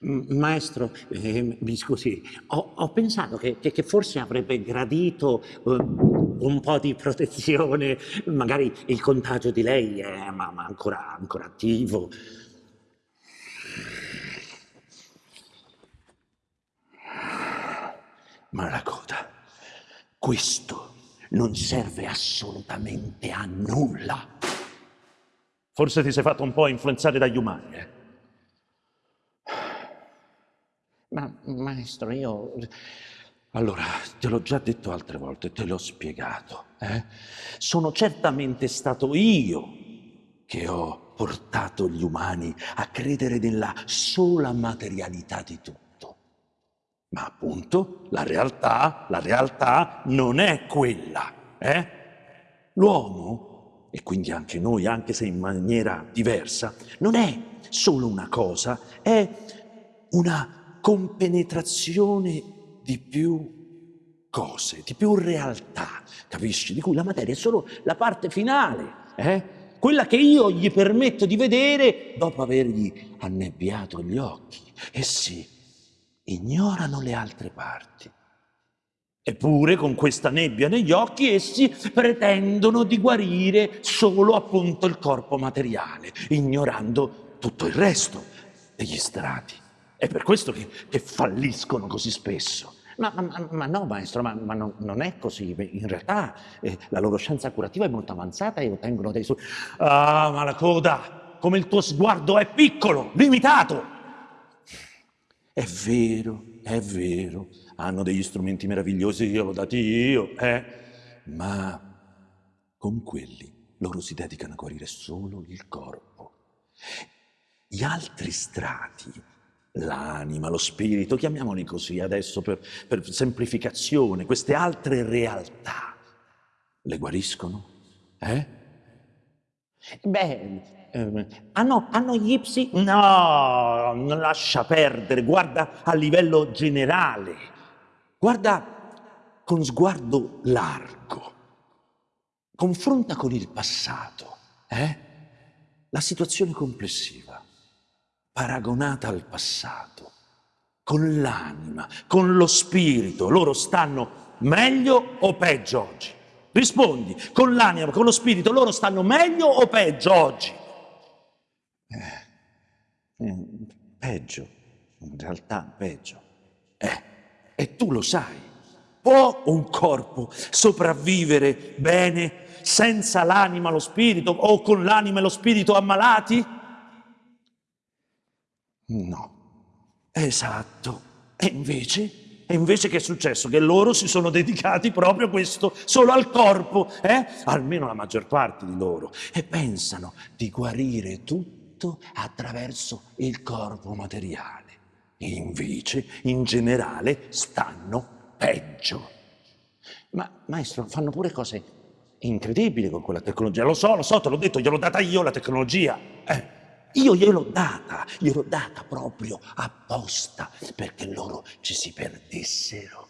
Maestro, eh, mi scusi, ho, ho pensato che, che, che, forse avrebbe gradito eh, un po' di protezione, magari il contagio di lei è ma, ma ancora, ancora attivo. Ma la coda, questo non serve assolutamente a nulla. Forse ti sei fatto un po' influenzare dagli umani, eh? Ma maestro, io... Allora, te l'ho già detto altre volte, te l'ho spiegato. Eh? Sono certamente stato io che ho portato gli umani a credere nella sola materialità di tutto. Ma appunto, la realtà, la realtà non è quella. Eh? L'uomo, e quindi anche noi, anche se in maniera diversa, non è solo una cosa, è una compenetrazione di più cose, di più realtà, capisci? Di cui la materia è solo la parte finale, eh? quella che io gli permetto di vedere dopo avergli annebbiato gli occhi. Essi ignorano le altre parti. Eppure con questa nebbia negli occhi essi pretendono di guarire solo appunto il corpo materiale, ignorando tutto il resto degli strati. È per questo che, che falliscono così spesso. Ma, ma, ma, no, maestro, ma, ma non, non, è così. In realtà eh, la loro scienza curativa è molto avanzata e ottengono dei su... Ah, ma la coda, come il tuo sguardo è piccolo, limitato. È vero, è vero, hanno degli strumenti meravigliosi, io l'ho dati io, eh? Ma con quelli loro si dedicano a guarire solo il corpo. Gli altri strati l'anima, lo spirito, chiamiamoli così adesso per, per, semplificazione, queste altre realtà le guariscono? Eh? Beh, eh, hanno, hanno gli ipsi? No, non lascia perdere, guarda a livello generale, guarda con sguardo largo, confronta con il passato, eh? la situazione complessiva paragonata al passato, con l'anima, con lo spirito, loro stanno meglio o peggio oggi? Rispondi, con l'anima, con lo spirito, loro stanno meglio o peggio oggi? Eh, eh, peggio, in realtà peggio. Eh, e tu lo sai. Può un corpo sopravvivere bene senza l'anima, lo spirito o con l'anima e lo spirito ammalati? No. Esatto. E invece? E invece che è successo? Che loro si sono dedicati proprio a questo, solo al corpo, eh? Almeno la maggior parte di loro. E pensano di guarire tutto attraverso il corpo materiale. Invece, in generale, stanno peggio. Ma, maestro, fanno pure cose incredibili con quella tecnologia. Lo so, lo so, te l'ho detto, gliel'ho data io la tecnologia. Eh. Io gliel'ho data, gliel'ho data proprio apposta perché loro ci si perdessero,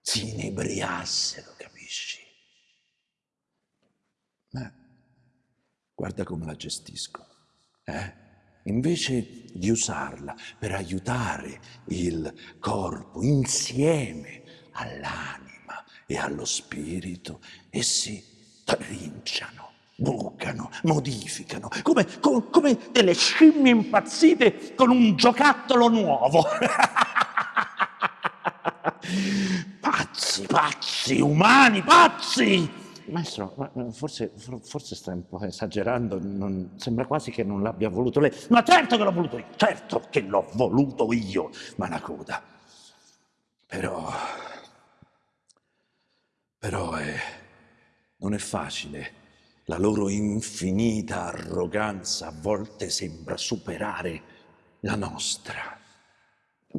si inebriassero, capisci? Ma guarda come la gestisco, eh? Invece di usarla per aiutare il corpo insieme all'anima e allo spirito, essi trinciano bucano, modificano, come, come, come delle scimmie impazzite con un giocattolo nuovo. pazzi, pazzi, umani, pazzi! Maestro, forse, forse sta un po' esagerando, non, sembra quasi che non l'abbia voluto lei. Ma certo che l'ho voluto io, certo che l'ho voluto io, Manacoda. Però, però è, non è facile la loro infinita arroganza a volte sembra superare la nostra.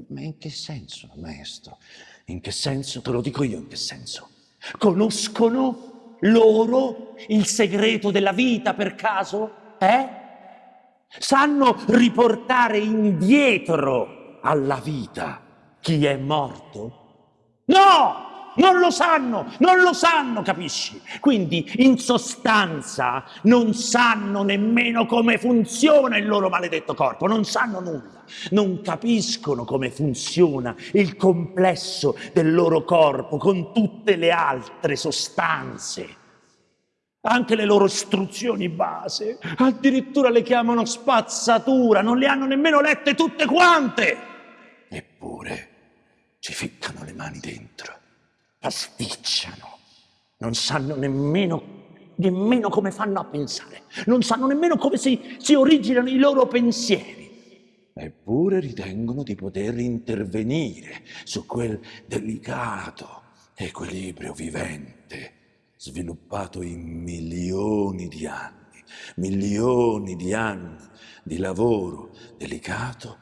Ma in che senso, maestro? In che senso? Te lo dico io in che senso. Conoscono loro il segreto della vita per caso? Eh? Sanno riportare indietro alla vita chi è morto? No! Non lo sanno, non lo sanno, capisci? Quindi in sostanza non sanno nemmeno come funziona il loro maledetto corpo, non sanno nulla, non capiscono come funziona il complesso del loro corpo con tutte le altre sostanze. Anche le loro istruzioni base, addirittura le chiamano spazzatura, non le hanno nemmeno lette tutte quante. Eppure ci ficcano le mani dentro pasticciano, non sanno nemmeno, nemmeno come fanno a pensare, non sanno nemmeno come si, si originano i loro pensieri. Eppure ritengono di poter intervenire su quel delicato equilibrio vivente sviluppato in milioni di anni, milioni di anni di lavoro delicato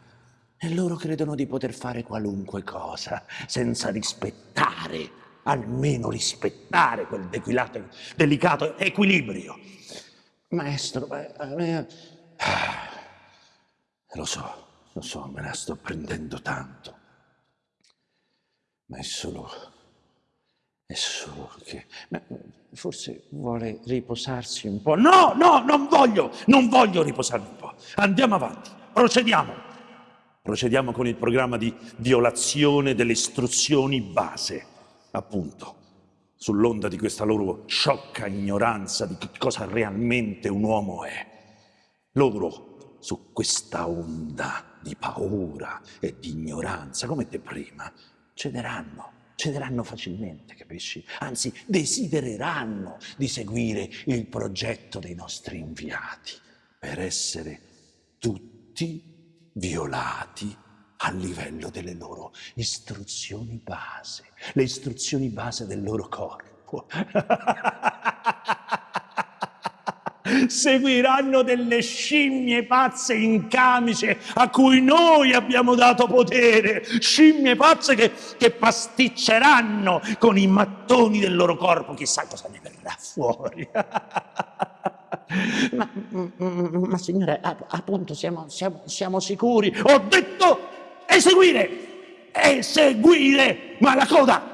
e loro credono di poter fare qualunque cosa senza rispettare almeno rispettare quel dequilato, delicato equilibrio. Maestro, eh, eh, lo so, lo so, me la sto prendendo tanto, ma è solo, è solo che ma forse vuole riposarsi un po'. No, no, non voglio, non voglio riposarmi un po'. Andiamo avanti, procediamo. Procediamo con il programma di violazione delle istruzioni base appunto, sull'onda di questa loro sciocca ignoranza di che cosa realmente un uomo è. Loro, su questa onda di paura e di ignoranza, come te prima, cederanno, cederanno facilmente, capisci? Anzi, desidereranno di seguire il progetto dei nostri inviati per essere tutti violati a livello delle loro istruzioni base, le istruzioni base del loro corpo. Seguiranno delle scimmie pazze in camice a cui noi abbiamo dato potere, scimmie pazze che, che pasticceranno con i mattoni del loro corpo, chissà cosa ne verrà fuori. ma, ma, signore, appunto siamo, siamo, siamo sicuri. Ho detto eseguire, eseguire, ma la coda